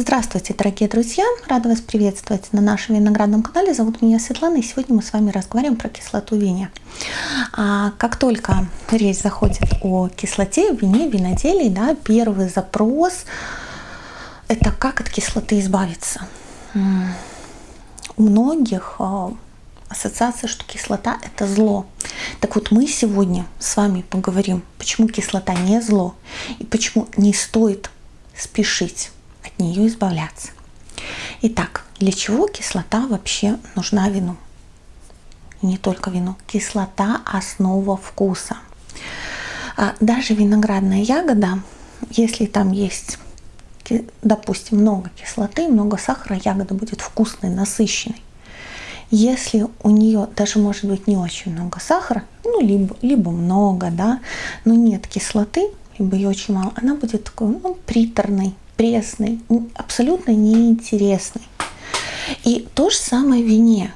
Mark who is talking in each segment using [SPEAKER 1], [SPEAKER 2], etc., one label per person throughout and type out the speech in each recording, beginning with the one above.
[SPEAKER 1] Здравствуйте, дорогие друзья! Рада вас приветствовать на нашем виноградном канале. Зовут меня Светлана, и сегодня мы с вами разговариваем про кислоту вине. А как только речь заходит о кислоте в вине, виноделии, да, первый запрос – это как от кислоты избавиться. У многих а, ассоциация, что кислота – это зло. Так вот, мы сегодня с вами поговорим, почему кислота не зло и почему не стоит спешить нее избавляться. Итак, для чего кислота вообще нужна вину? И не только вину. Кислота – основа вкуса. А даже виноградная ягода, если там есть, допустим, много кислоты, много сахара, ягода будет вкусной, насыщенной. Если у нее даже может быть не очень много сахара, ну либо, либо много, да, но нет кислоты, либо ее очень мало, она будет такой ну, приторной, пресной, абсолютно неинтересной. И то же самое в вине.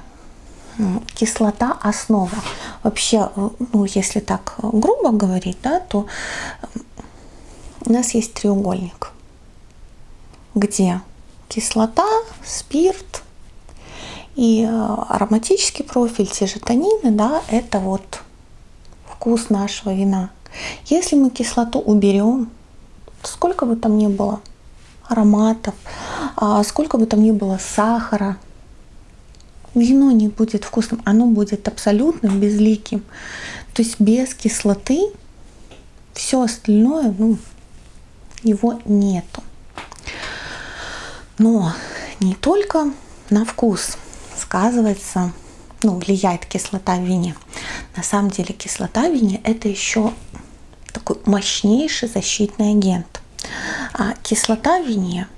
[SPEAKER 1] Кислота основа. Вообще, э, ну, если так грубо говорить, да, то у нас есть треугольник, где кислота, спирт и э, ароматический профиль, те же танины, да, это вот вкус нашего вина. Если мы кислоту уберем, сколько бы там ни было ароматов, а сколько бы там ни было сахара, вино не будет вкусным, оно будет абсолютно безликим. То есть без кислоты все остальное, ну, его нету. Но не только на вкус сказывается, ну, влияет кислота в вине. На самом деле кислота в вине это еще такой мощнейший защитный агент. А кислота в вине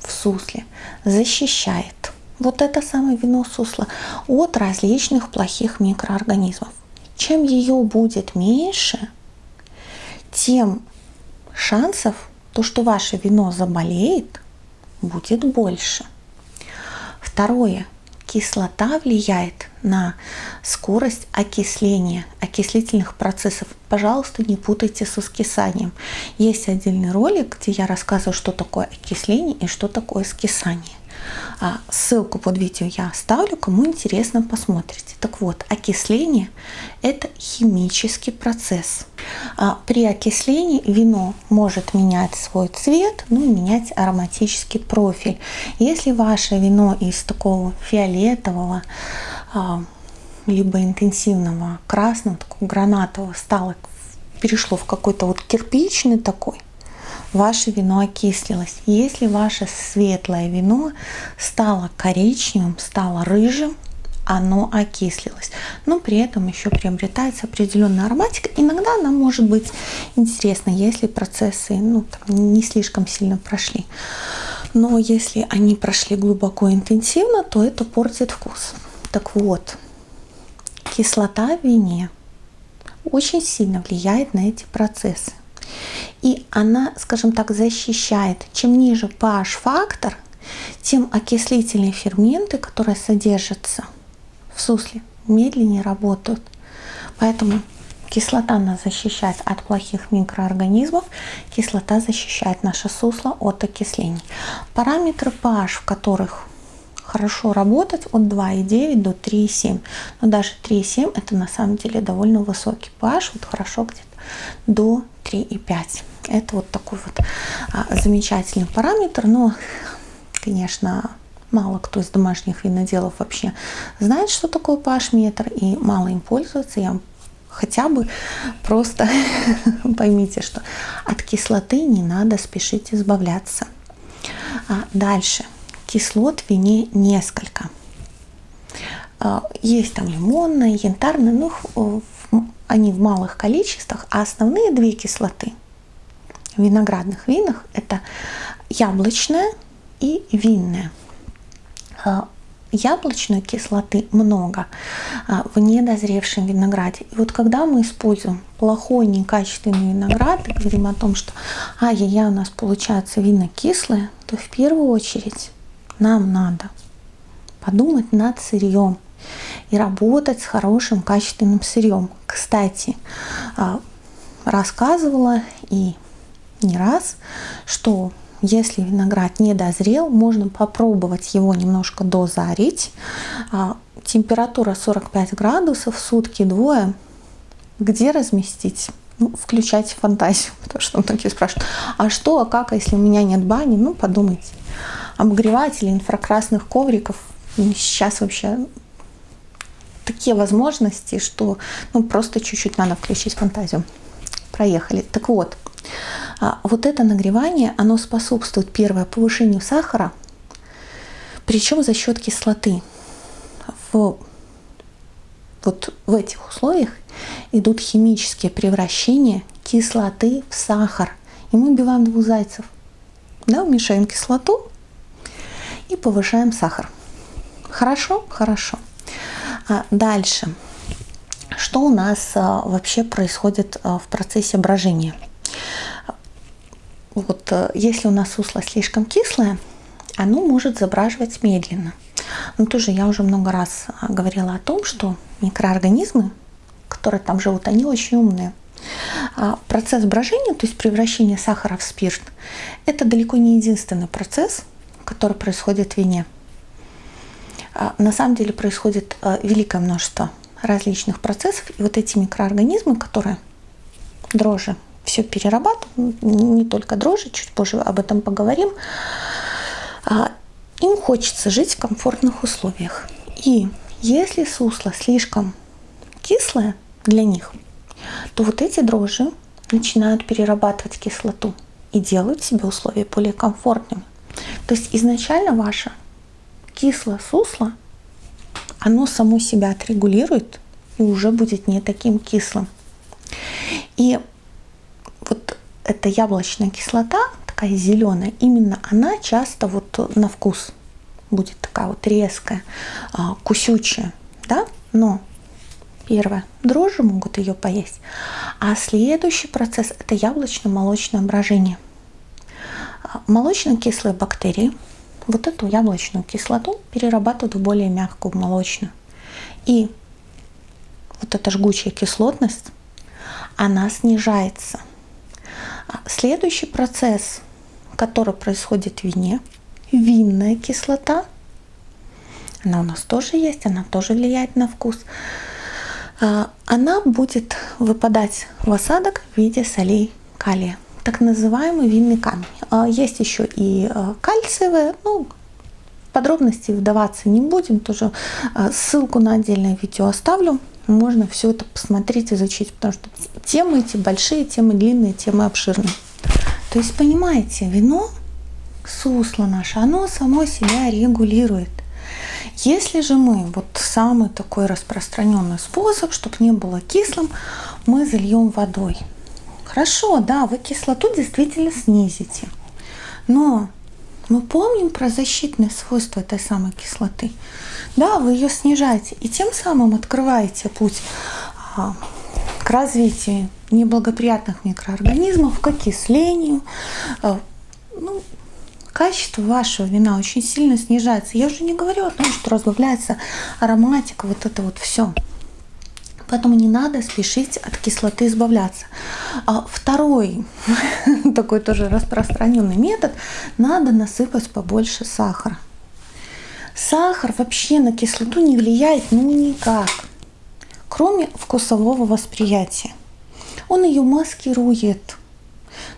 [SPEAKER 1] в сусле защищает вот это самое вино сусла от различных плохих микроорганизмов. Чем ее будет меньше, тем шансов, то, что ваше вино заболеет, будет больше. Второе кислота влияет на скорость окисления, окислительных процессов. Пожалуйста, не путайте с скисанием. Есть отдельный ролик, где я рассказываю, что такое окисление и что такое скисание. А ссылку под видео я оставлю, кому интересно, посмотрите. Так вот, окисление – это химический процесс. А при окислении вино может менять свой цвет, ну и менять ароматический профиль. Если ваше вино из такого фиолетового, а, либо интенсивного красного, такого гранатового стало, перешло в какой-то вот кирпичный такой, ваше вино окислилось. Если ваше светлое вино стало коричневым, стало рыжим, оно окислилось. Но при этом еще приобретается определенная ароматика. Иногда она может быть интересна, если процессы ну, там, не слишком сильно прошли. Но если они прошли глубоко интенсивно, то это портит вкус. Так вот, кислота в вине очень сильно влияет на эти процессы. И она, скажем так, защищает. Чем ниже pH-фактор, тем окислительные ферменты, которые содержатся в сусле, медленнее работают. Поэтому кислота нас защищает от плохих микроорганизмов, кислота защищает наше сусло от окислений. Параметры pH, в которых хорошо работать от 2,9 до 3,7. Но даже 3,7 это на самом деле довольно высокий pH, вот хорошо где-то до 3,5. Это вот такой вот а, замечательный параметр, но, конечно, мало кто из домашних виноделов вообще знает, что такое pH-метр, и мало им пользуется. Я хотя бы просто поймите, что от кислоты не надо спешить избавляться. А дальше. Кислот в вине несколько. А, есть там лимонная, янтарная, ну, они в малых количествах, а основные две кислоты в виноградных винах это яблочная и винная. А, яблочной кислоты много а, в недозревшем винограде. И вот когда мы используем плохой, некачественный виноград и говорим о том, что ай-яй-яй, у нас получается вина кислое, то в первую очередь нам надо подумать над сырьем и работать с хорошим качественным сырьем. Кстати, а, рассказывала и не раз, что если виноград не дозрел, можно попробовать его немножко дозарить. А, температура 45 градусов, сутки двое. Где разместить? Ну, включайте фантазию, потому что многие спрашивают, а что, а как, если у меня нет бани? Ну, подумайте. Обогреватели инфракрасных ковриков сейчас вообще такие возможности, что ну, просто чуть-чуть надо включить фантазию. Проехали. Так вот, а, вот это нагревание, оно способствует, первое, повышению сахара, причем за счет кислоты. В, вот в этих условиях идут химические превращения кислоты в сахар. И мы убиваем двух зайцев. Да, уменьшаем кислоту и повышаем сахар. Хорошо? Хорошо. А дальше. Что у нас а, вообще происходит а, в процессе брожения? Вот а, если у нас сусло слишком кислое, оно может забраживать медленно. Но тоже я уже много раз говорила о том, что микроорганизмы, которые там живут, они очень умные. А процесс брожения, то есть превращение сахара в спирт, это далеко не единственный процесс, который происходит в вине. А, на самом деле происходит а, великое множество различных процессов, и вот эти микроорганизмы, которые дрожжи все перерабатывают, не только дрожжи, чуть позже об этом поговорим, а, им хочется жить в комфортных условиях. И если сусло слишком кислое для них, то вот эти дрожжи начинают перерабатывать кислоту и делают себе условия более комфортными. То есть изначально ваше кислое сусло, оно само себя отрегулирует и уже будет не таким кислым. И вот эта яблочная кислота, такая зеленая, именно она часто вот на вкус будет такая вот резкая, а, кусючая, да, но первое, дрожжи могут ее поесть, а следующий процесс это яблочно-молочное брожение. А, молочно-кислые бактерии вот эту яблочную кислоту перерабатывают в более мягкую молочную. И вот эта жгучая кислотность, она снижается. А следующий процесс, который происходит в вине, винная кислота, она у нас тоже есть, она тоже влияет на вкус. А, она будет выпадать в осадок в виде солей калия так называемый винный камень. А, есть еще и а, кальциевые, ну, подробности вдаваться не будем, тоже а, ссылку на отдельное видео оставлю. Можно все это посмотреть, изучить, потому что темы эти большие, темы длинные, темы обширные. То есть, понимаете, вино, сусло наше, оно само себя регулирует. Если же мы, вот самый такой распространенный способ, чтобы не было кислым, мы зальем водой. Хорошо, да, вы кислоту действительно снизите. Но мы помним про защитные свойства этой самой кислоты. Да, вы ее снижаете и тем самым открываете путь а, к развитию неблагоприятных микроорганизмов, к окислению. А, ну, качество вашего вина очень сильно снижается. Я уже не говорю о том, что разбавляется ароматика, вот это вот все. Поэтому не надо спешить от кислоты избавляться. А второй, такой тоже распространенный метод, надо насыпать побольше сахара. Сахар вообще на кислоту не влияет ну никак, кроме вкусового восприятия. Он ее маскирует.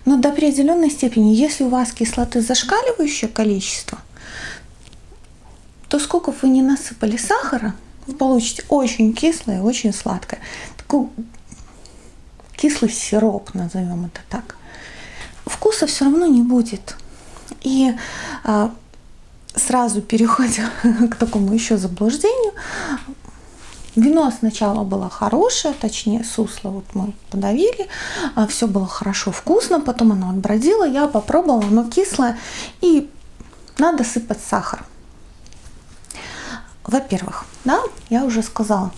[SPEAKER 1] Но до определенной степени, если у вас кислоты зашкаливающее количество, то сколько вы не насыпали сахара, вы получите очень кислое, очень сладкое. Такой кислый сироп, назовем это так. Вкуса все равно не будет. И а, сразу переходя к такому еще заблуждению, Вино сначала было хорошее, точнее сусло вот мы подавили, а все было хорошо, вкусно, потом оно отбродило, я попробовала, оно кислое, и надо сыпать сахар. Во-первых, да, я уже сказала,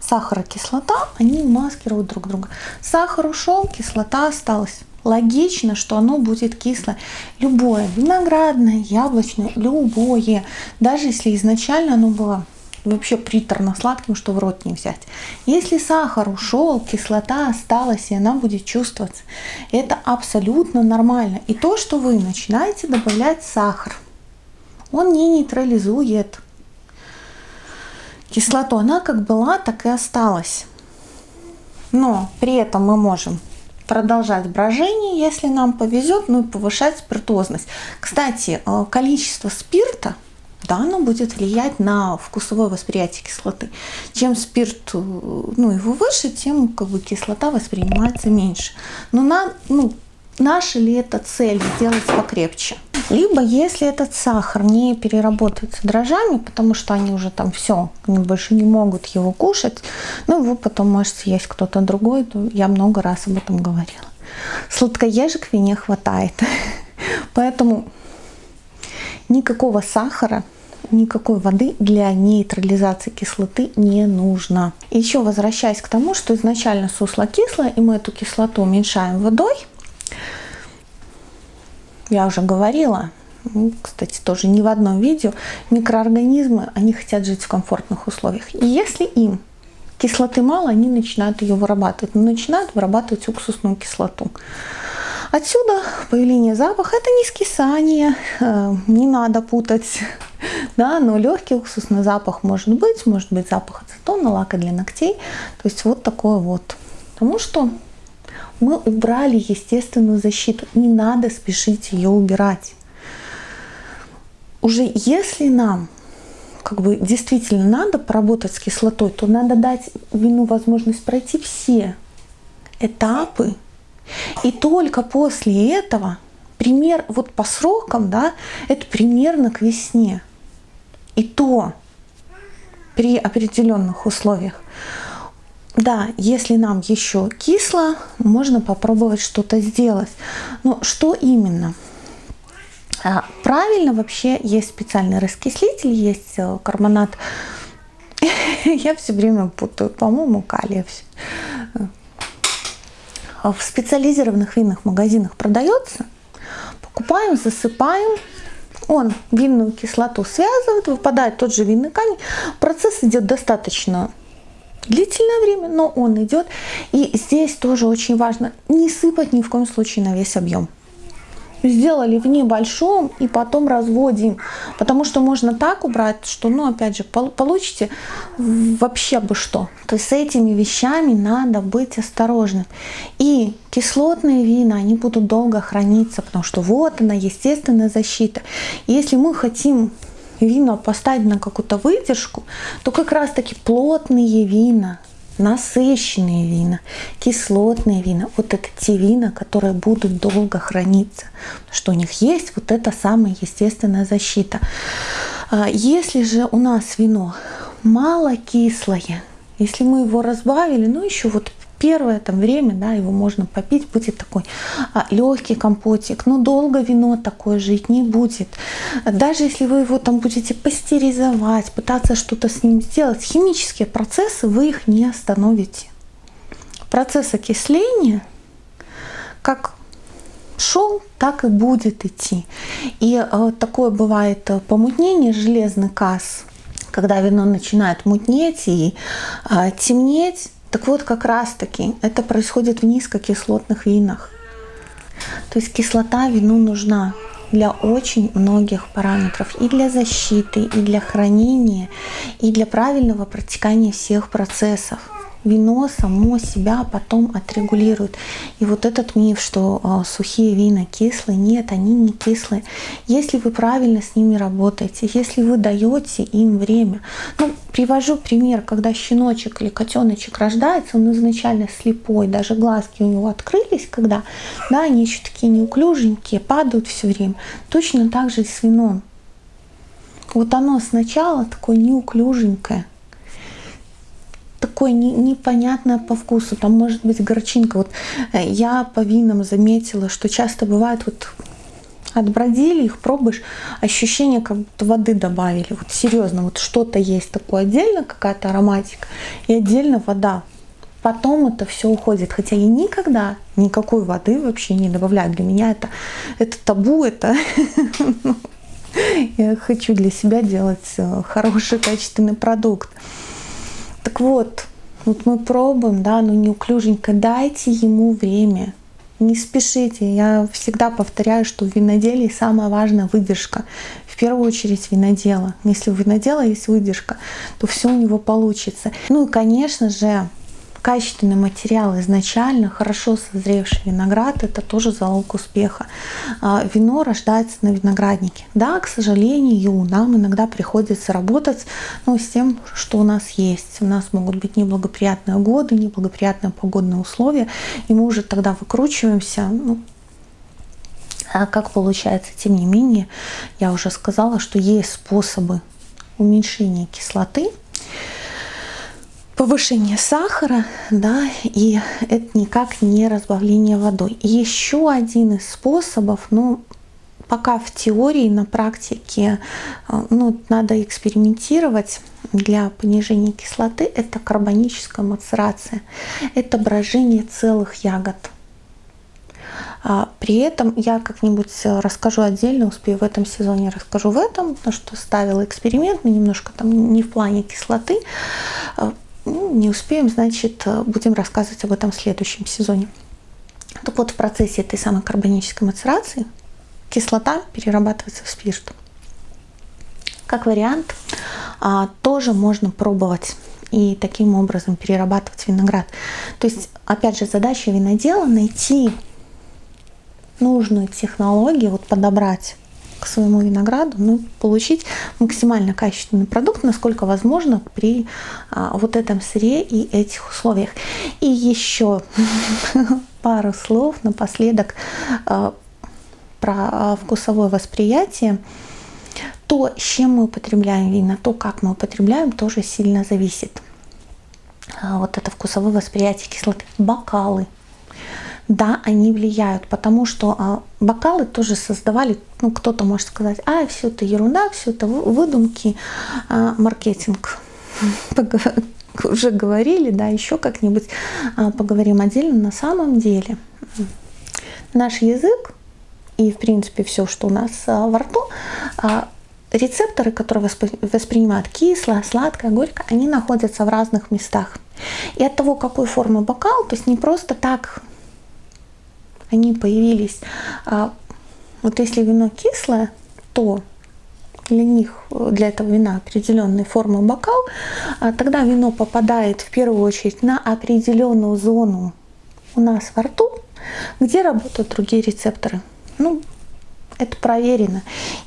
[SPEAKER 1] сахар и кислота, они маскируют друг друга. Сахар ушел, кислота осталась. Логично, что оно будет кислое. Любое, виноградное, яблочное, любое. Даже если изначально оно было вообще приторно-сладким, что в рот не взять. Если сахар ушел, кислота осталась, и она будет чувствоваться, это абсолютно нормально. И то, что вы начинаете добавлять сахар, он не нейтрализует кислоту. Она как была, так и осталась. Но при этом мы можем продолжать брожение, если нам повезет, ну и повышать спиртозность. Кстати, э, количество спирта, да, оно будет влиять на вкусовое восприятие кислоты. Чем спирт, э, ну, его выше, тем как бы кислота воспринимается меньше. Но на, ну, наша ли это цель сделать покрепче? Либо если этот сахар не переработается дрожжами, потому что они уже там все, они больше не могут его кушать, ну его потом может съесть кто-то другой, то я много раз об этом говорила. Сладкоежек в вине хватает. Поэтому никакого сахара, никакой воды для нейтрализации кислоты не нужно. Еще возвращаясь к тому, что изначально сусло кислое, и мы эту кислоту уменьшаем водой, я уже говорила, ну, кстати, тоже не в одном видео, микроорганизмы, они хотят жить в комфортных условиях. И если им кислоты мало, они начинают ее вырабатывать, начинают вырабатывать уксусную кислоту. Отсюда появление запаха, это не скисание, э, не надо путать, да, но легкий уксусный запах может быть, может быть запах ацетона, лака для ногтей, то есть вот такое вот. Потому что мы убрали естественную защиту. Не надо спешить ее убирать. Уже если нам как бы действительно надо поработать с кислотой, то надо дать вину возможность пройти все этапы. И только после этого, пример вот по срокам, да, это примерно к весне. И то при определенных условиях. Да, если нам еще кисло, можно попробовать что-то сделать. Но что именно? А, правильно вообще есть специальный раскислитель, есть э, карбонат. Я все время путаю, по-моему, калия. В специализированных винных магазинах продается. Покупаем, засыпаем. Он винную кислоту связывает, выпадает тот же винный камень. Процесс идет достаточно длительное время, но он идет. И здесь тоже очень важно не сыпать ни в коем случае на весь объем. Сделали в небольшом и потом разводим, потому что можно так убрать, что, ну, опять же, получите вообще бы что. То есть с этими вещами надо быть осторожным. И кислотные вина, они будут долго храниться, потому что вот она, естественная защита. Если мы хотим вина поставить на какую-то выдержку, то как раз таки плотные вина, насыщенные вина, кислотные вина, вот это те вина, которые будут долго храниться, что у них есть вот эта самая естественная защита. А если же у нас вино мало кислое, если мы его разбавили, ну еще вот первое там время, да, его можно попить, будет такой а, легкий компотик, но долго вино такое жить не будет. Даже если вы его там будете пастеризовать, пытаться что-то с ним сделать, химические процессы вы их не остановите. Процесс окисления, как шел, так и будет идти. И э, такое бывает э, помутнение, железный касс, когда вино начинает мутнеть и э, темнеть, так вот, как раз-таки это происходит в низкокислотных винах. То есть кислота вину нужна для очень многих параметров. И для защиты, и для хранения, и для правильного протекания всех процессов вино само себя потом отрегулирует. И вот этот миф, что э, сухие вина кислые, нет, они не кислые. Если вы правильно с ними работаете, если вы даете им время. Ну, привожу пример, когда щеночек или котеночек рождается, он изначально слепой, даже глазки у него открылись, когда, да, они еще такие неуклюженькие, падают все время. Точно так же и с вином. Вот оно сначала такое неуклюженькое, такое не, непонятное по вкусу, там может быть горчинка. Вот э, я по винам заметила, что часто бывает вот отбродили их, пробуешь, ощущение, как будто воды добавили. Вот серьезно, вот что-то есть такое отдельно, какая-то ароматика, и отдельно вода. Потом это все уходит. Хотя я никогда никакой воды вообще не добавляю. Для меня это, это табу, это Я хочу для себя делать э, хороший качественный продукт. Так вот, вот мы пробуем, да, но неуклюженько. Дайте ему время. Не спешите. Я всегда повторяю, что в виноделии самое важное выдержка. В первую очередь винодела. Если у винодела есть выдержка, то все у него получится. Ну и, конечно же, качественный материал изначально, хорошо созревший виноград, это тоже залог успеха. А, вино рождается на винограднике. Да, к сожалению, нам иногда приходится работать ну, с тем, что у нас есть. У нас могут быть неблагоприятные годы, неблагоприятные погодные условия, и мы уже тогда выкручиваемся, ну, а как получается? Тем не менее, я уже сказала, что есть способы уменьшения кислоты, повышение сахара, да, и это никак не разбавление водой. Еще один из способов, ну, пока в теории, на практике, э, ну, надо экспериментировать для понижения кислоты, это карбоническая мацерация, это брожение целых ягод. А при этом я как-нибудь расскажу отдельно, успею в этом сезоне расскажу в этом, потому что ставила эксперимент, но немножко там не в плане кислоты, э, ну, не успеем, значит, э, будем рассказывать об этом в следующем сезоне. Так вот, в процессе этой самой карбонической мацерации кислота перерабатывается в спирт. Как вариант, а, тоже можно пробовать и таким образом перерабатывать виноград. То есть, опять же, задача винодела найти нужную технологию, вот подобрать к своему винограду, ну, получить максимально качественный продукт, насколько возможно при а, вот этом сыре и этих условиях. И еще пару слов напоследок а, про а, вкусовое восприятие. То, с чем мы употребляем вина, то, как мы употребляем, тоже сильно зависит. А, вот это вкусовое восприятие кислоты. Бокалы да, они влияют, потому что а, бокалы тоже создавали, ну, кто-то может сказать, а, все это ерунда, все это выдумки, а, маркетинг. Уже говорили, да, еще как-нибудь а, поговорим отдельно. На самом деле наш язык и, в принципе, все, что у нас во рту, рецепторы, которые воспринимают кислое, сладкое, горькое, они находятся в разных местах. И от того, какой формы бокал, то есть не просто так они появились. А вот если вино кислое, то для них, для этого вина определенной формы бокал, а тогда вино попадает в первую очередь на определенную зону у нас во рту, где работают другие рецепторы. Ну, это проверено.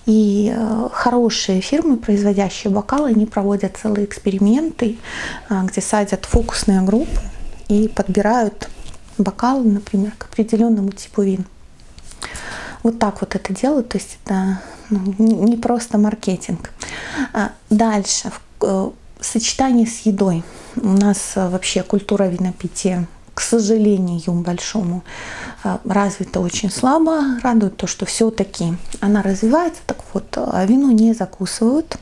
[SPEAKER 1] И э, хорошие фирмы, производящие бокалы, они проводят целые эксперименты, э, где садят фокусные группы и подбирают бокалы, например, к определенному типу вин. Вот так вот это делают, то есть это ну, не просто маркетинг. А дальше, в э, сочетании с едой. У нас э, вообще культура винопития, к сожалению, большому, э, развита очень слабо. Радует то, что все-таки она развивается. Так вот, вино не закусывают,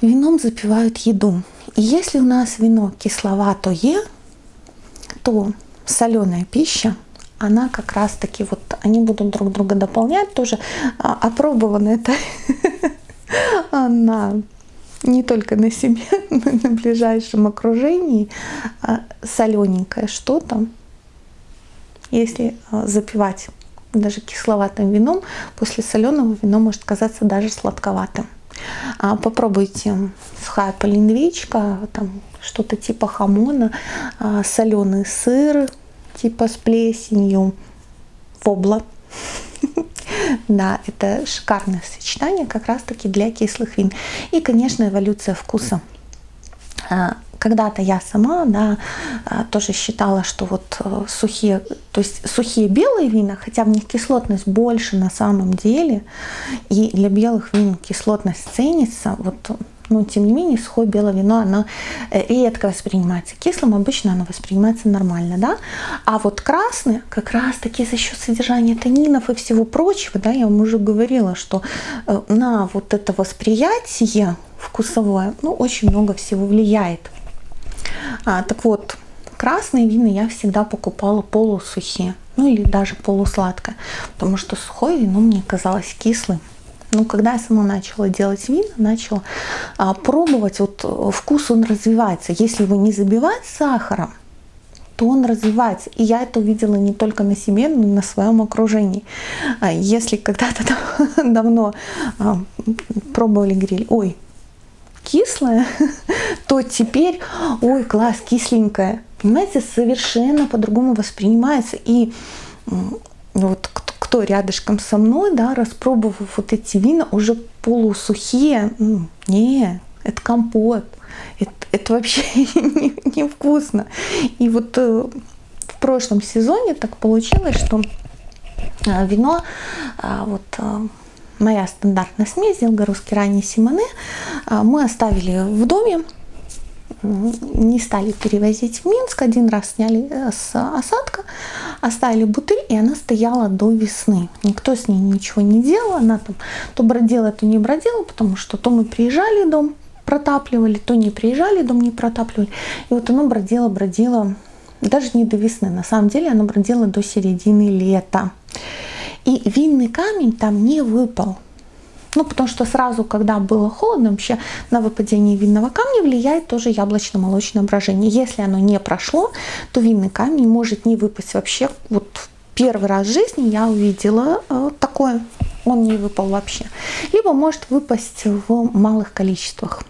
[SPEAKER 1] вином запивают еду. И если у нас вино кисловатое, то соленая пища, она как раз таки вот они будут друг друга дополнять тоже а, опробовано это на не только на себе, но и на ближайшем окружении а, солененькое что-то, если а, запивать даже кисловатым вином, после соленого вино может казаться даже сладковатым. Попробуйте сухая полиндвичка, там что-то типа хамона, а, соленый сыр, типа с плесенью, вобла. Да, это шикарное сочетание как раз-таки для кислых вин. И, конечно, эволюция вкуса. А, когда-то я сама, да, а, тоже считала, что вот э, сухие, то есть сухие белые вина, хотя в них кислотность больше на самом деле, и для белых вин кислотность ценится, вот но тем не менее сухое белое вино, оно э, редко воспринимается кислым, обычно оно воспринимается нормально, да, а вот красное как раз таки за счет содержания танинов и всего прочего, да, я вам уже говорила, что э, на вот это восприятие вкусовое, ну, очень много всего влияет. А, так вот, красные вина я всегда покупала полусухие, ну или даже полусладкое, потому что сухое вино мне казалось кислым Но когда я сама начала делать вина, начала а, пробовать, вот вкус он развивается. Если его не забивать сахаром, то он развивается. И я это увидела не только на себе, но и на своем окружении. А если когда-то давно а, пробовали гриль, ой, кислое, то теперь, ой, класс, кисленькое. Понимаете, совершенно по-другому воспринимается. И вот кто рядышком со мной, да, распробовав вот эти вина, уже полусухие, не, это компот, это, это вообще невкусно. Не И вот э, в прошлом сезоне так получилось, что э, вино, э, вот моя стандартная смесь, белгородский ранний Симоне, мы оставили в доме, не стали перевозить в Минск, один раз сняли э, с осадка, оставили бутыль, и она стояла до весны. Никто с ней ничего не делал, она там то бродила, то не бродила, потому что то мы приезжали, дом протапливали, то не приезжали, дом не протапливали. И вот она бродила, бродила, даже не до весны, на самом деле она бродила до середины лета. И винный камень там не выпал. Ну, потому что сразу, когда было холодно, вообще на выпадение винного камня влияет тоже яблочно-молочное брожение. Если оно не прошло, то винный камень может не выпасть вообще. Вот первый раз в жизни я увидела э, такое. Он не выпал вообще. Либо может выпасть в малых количествах.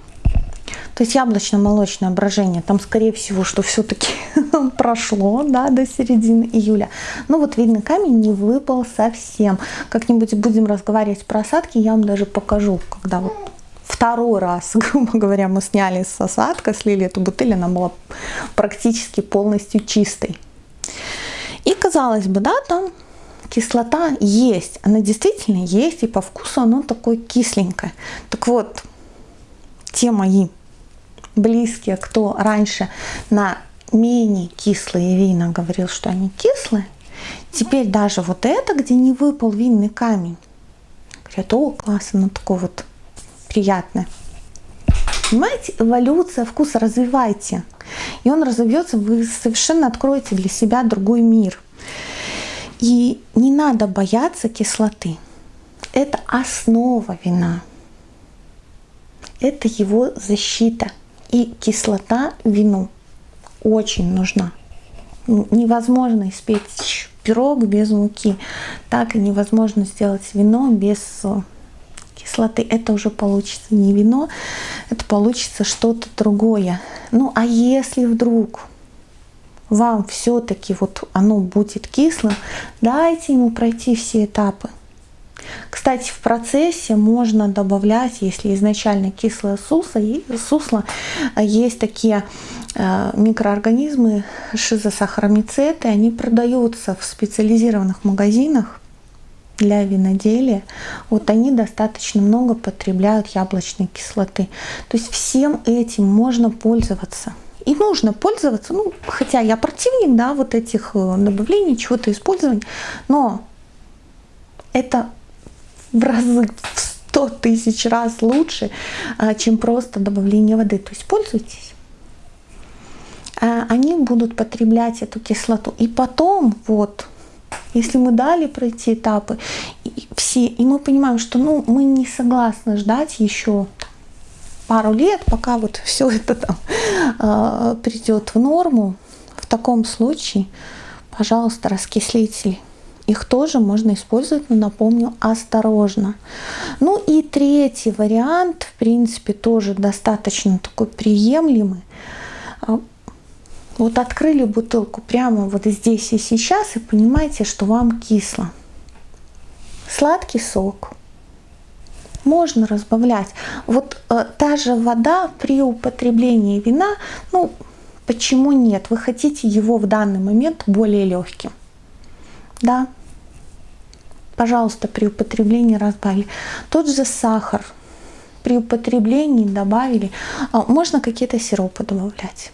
[SPEAKER 1] То есть яблочно-молочное брожение, там скорее всего, что все-таки прошло да, до середины июля. Но вот видно, камень не выпал совсем. Как-нибудь будем разговаривать про осадки, я вам даже покажу, когда вот второй раз, грубо говоря, мы сняли с осадка, слили эту бутыль, она была практически полностью чистой. И казалось бы, да, там кислота есть, она действительно есть, и по вкусу оно такое кисленькое. Так вот, те мои близкие, кто раньше на менее кислые вина говорил, что они кислые, теперь даже вот это, где не выпал винный камень, говорят, о, классно, ну такое вот приятное. Понимаете, эволюция вкуса развивайте. И он разовьется, вы совершенно откроете для себя другой мир. И не надо бояться кислоты. Это основа вина. Это его защита – и кислота вину очень нужна. Ну, невозможно испечь пирог без муки, так и невозможно сделать вино без э, кислоты. Это уже получится не вино, это получится что-то другое. Ну а если вдруг вам все-таки вот оно будет кислым, дайте ему пройти все этапы. Кстати, в процессе можно добавлять, если изначально кислое сусло, сусло есть такие э, микроорганизмы шизосахаромицеты, они продаются в специализированных магазинах для виноделия, вот они достаточно много потребляют яблочной кислоты. То есть всем этим можно пользоваться. И нужно пользоваться, ну, хотя я противник, да, вот этих э, добавлений, чего-то использования, но это в разы, в сто тысяч раз лучше, а, чем просто добавление воды. То есть пользуйтесь. А, они будут потреблять эту кислоту. И потом, вот, если мы дали пройти этапы, и все, и мы понимаем, что ну, мы не согласны ждать еще пару лет, пока вот все это там э, придет в норму, в таком случае, пожалуйста, раскислители их тоже можно использовать, но напомню, осторожно. Ну и третий вариант, в принципе, тоже достаточно такой приемлемый. А, вот открыли бутылку прямо вот здесь и сейчас и понимаете, что вам кисло. Сладкий сок. Можно разбавлять. Вот э, та же вода при употреблении вина, ну, почему нет? Вы хотите его в данный момент более легким. Да, пожалуйста, при употреблении разбавили. Тот же сахар при употреблении добавили. А, можно какие-то сиропы добавлять.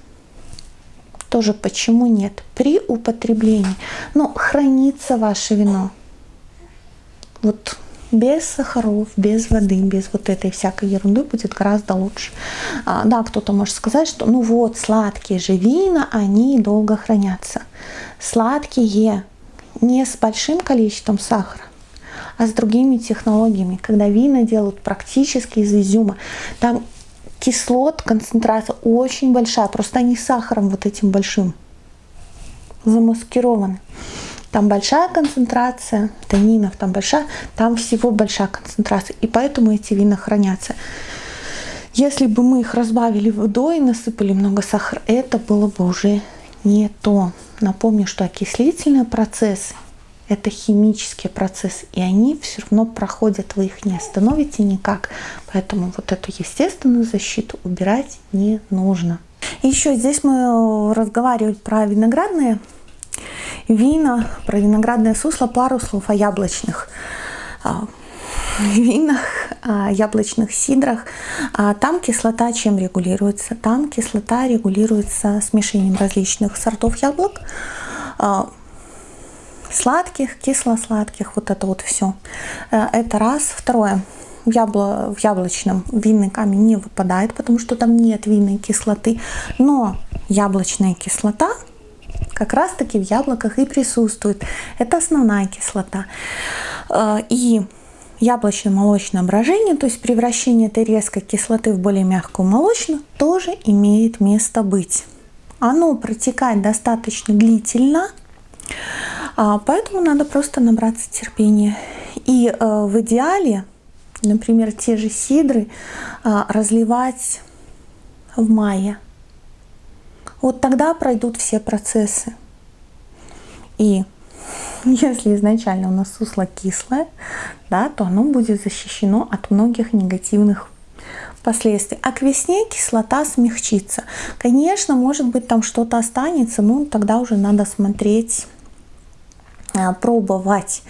[SPEAKER 1] Тоже почему нет? При употреблении. Но хранится ваше вино. Вот без сахаров, без воды, без вот этой всякой ерунды будет гораздо лучше. А, да, кто-то может сказать, что ну вот сладкие же вина, они долго хранятся. Сладкие не с большим количеством сахара, а с другими технологиями, когда вина делают практически из изюма. Там кислот, концентрация очень большая, просто они сахаром вот этим большим замаскированы. Там большая концентрация танинов, там большая, там всего большая концентрация. И поэтому эти вина хранятся. Если бы мы их разбавили водой и насыпали много сахара, это было бы уже не то. Напомню, что окислительные процессы – это химические процессы, и они все равно проходят, вы их не остановите никак. Поэтому вот эту естественную защиту убирать не нужно. Еще здесь мы разговаривали про виноградные вина, про виноградное сусло, пару слов о яблочных а, винах, яблочных сидрах. А там кислота чем регулируется? Там кислота регулируется смешением различных сортов яблок, а, сладких, кисло-сладких, вот это вот все. Э, это раз. Второе. Ябло, в яблочном винный камень не выпадает, потому что там нет винной кислоты. Но яблочная кислота как раз таки в яблоках и присутствует. Это основная кислота. Э, и яблочно-молочное брожение, то есть превращение этой резкой кислоты в более мягкую молочную, тоже имеет место быть. Оно протекает достаточно длительно, а, поэтому надо просто набраться терпения. И э, в идеале, например, те же сидры а, разливать в мае – вот тогда пройдут все процессы. И если изначально у нас сусло кислое, да, то оно будет защищено от многих негативных последствий. А к весне кислота смягчится. Конечно, может быть там что-то останется, но тогда уже надо смотреть а, пробовать,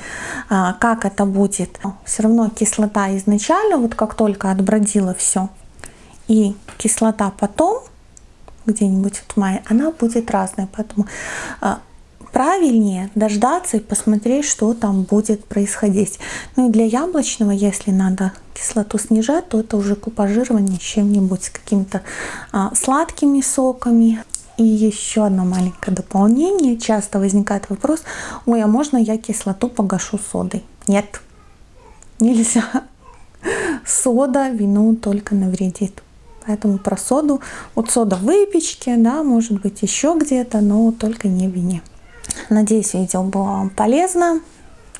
[SPEAKER 1] а, как это будет. Все равно кислота изначально, вот как только отбродила все, и кислота потом, где-нибудь в мае, она будет разная. Поэтому а, правильнее дождаться и посмотреть, что там будет происходить. Ну и для яблочного, если надо кислоту снижать, то это уже купажирование чем-нибудь, с какими-то а, сладкими соками. И еще одно маленькое дополнение. Часто возникает вопрос, ой, а можно я кислоту погашу содой? Нет, нельзя. Сода вину только навредит. Поэтому про соду, вот сода в выпечке, да, может быть еще где-то, но только не вине. Надеюсь, видео было вам полезно.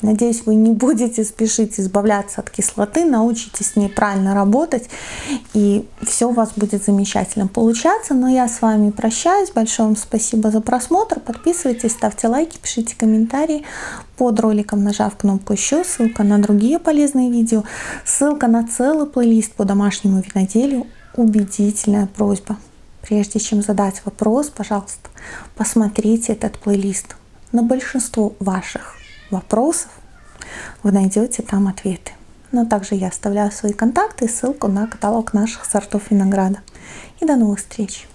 [SPEAKER 1] Надеюсь, вы не будете спешить избавляться от кислоты, научитесь с ней правильно работать, и все у вас будет замечательно получаться. Но я с вами прощаюсь. Большое вам спасибо за просмотр. Подписывайтесь, ставьте лайки, пишите комментарии под роликом, нажав кнопку «Еще», ссылка на другие полезные видео, ссылка на целый плейлист по домашнему виноделию убедительная просьба. Прежде чем задать вопрос, пожалуйста, посмотрите этот плейлист. На большинство ваших вопросов вы найдете там ответы. Но также я оставляю свои контакты и ссылку на каталог наших сортов винограда. И до новых встреч!